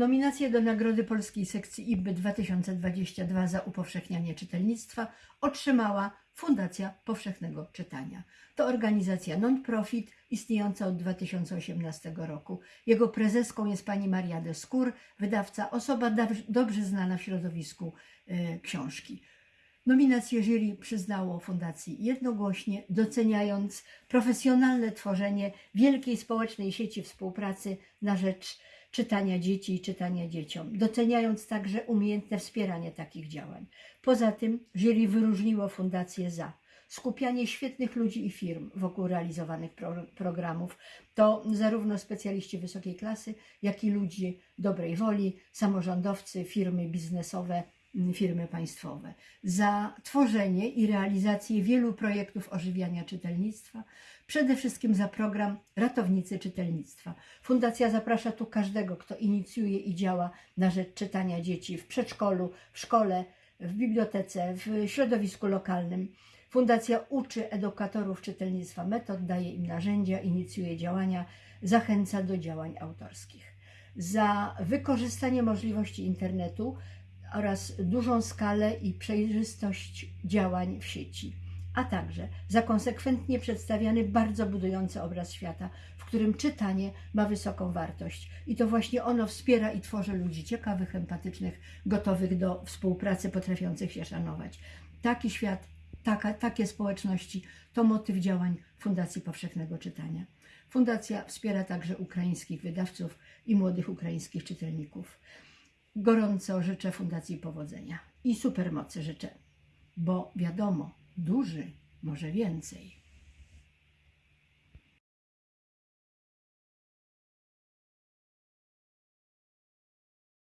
Nominację do Nagrody Polskiej Sekcji IBY 2022 za upowszechnianie czytelnictwa otrzymała Fundacja Powszechnego Czytania. To organizacja non-profit istniejąca od 2018 roku. Jego prezeską jest pani Maria de Skór, wydawca, osoba dobrze znana w środowisku e, książki. Nominację jury przyznało fundacji jednogłośnie, doceniając profesjonalne tworzenie wielkiej społecznej sieci współpracy na rzecz czytania dzieci i czytania dzieciom, doceniając także umiejętne wspieranie takich działań. Poza tym jury wyróżniło fundację za skupianie świetnych ludzi i firm wokół realizowanych pro programów. To zarówno specjaliści wysokiej klasy, jak i ludzie dobrej woli, samorządowcy, firmy biznesowe, firmy państwowe. Za tworzenie i realizację wielu projektów ożywiania czytelnictwa, przede wszystkim za program Ratownicy Czytelnictwa. Fundacja zaprasza tu każdego, kto inicjuje i działa na rzecz czytania dzieci w przedszkolu, w szkole, w bibliotece, w środowisku lokalnym. Fundacja uczy edukatorów czytelnictwa metod, daje im narzędzia, inicjuje działania, zachęca do działań autorskich. Za wykorzystanie możliwości internetu oraz dużą skalę i przejrzystość działań w sieci, a także za konsekwentnie przedstawiany bardzo budujący obraz świata, w którym czytanie ma wysoką wartość. I to właśnie ono wspiera i tworzy ludzi ciekawych, empatycznych, gotowych do współpracy, potrafiących się szanować. Taki świat, taka, takie społeczności to motyw działań Fundacji Powszechnego Czytania. Fundacja wspiera także ukraińskich wydawców i młodych ukraińskich czytelników. Gorąco życzę Fundacji powodzenia i supermocy życzę, bo wiadomo, duży może więcej.